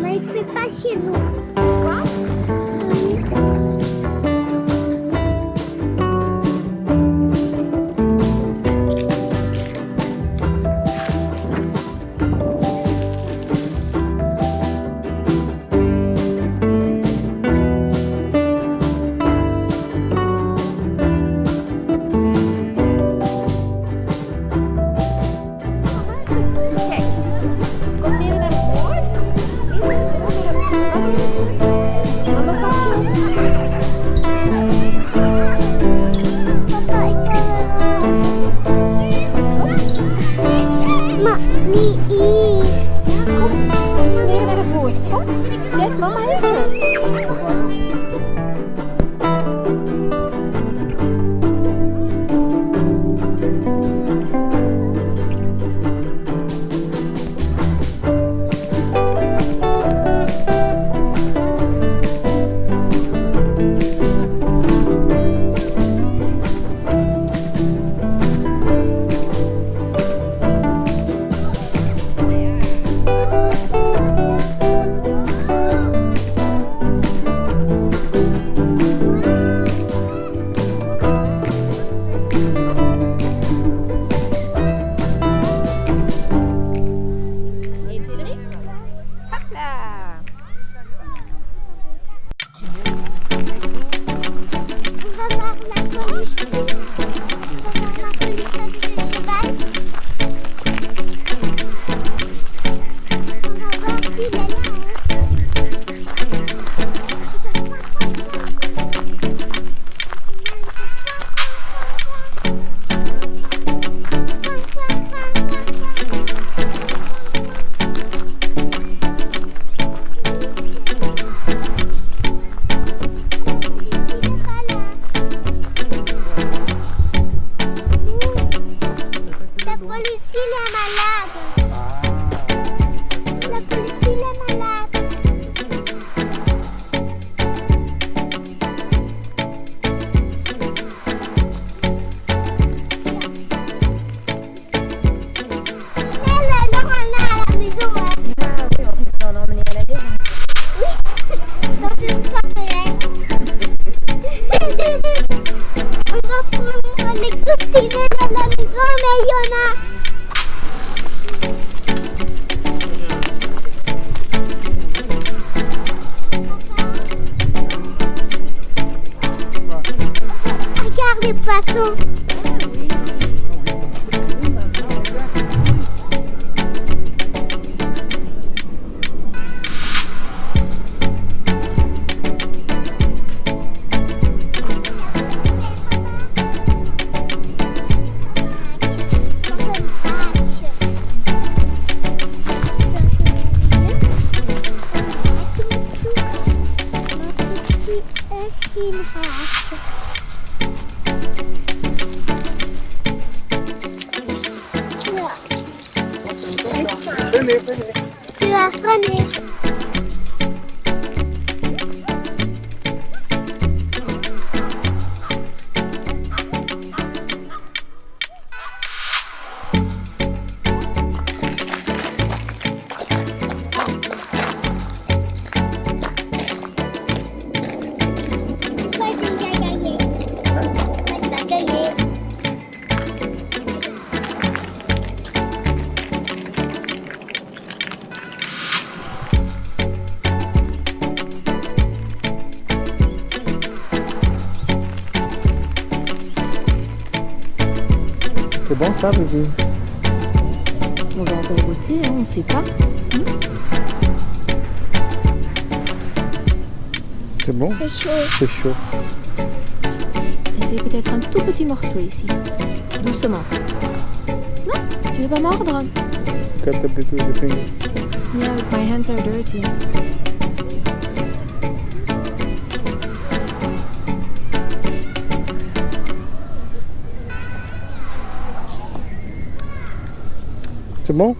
Mas você tá achando? Qual? Regarde les poissons. Team hat. René, René. Tu vas freiner. C'est bon ça, Brigitte On va encore goûter, hein, on ne sait pas. C'est bon C'est chaud. C'est chaud. Essaye peut-être un tout petit morceau ici. Doucement. Non Tu veux pas mordre? Yeah, my hands are dirty. Bon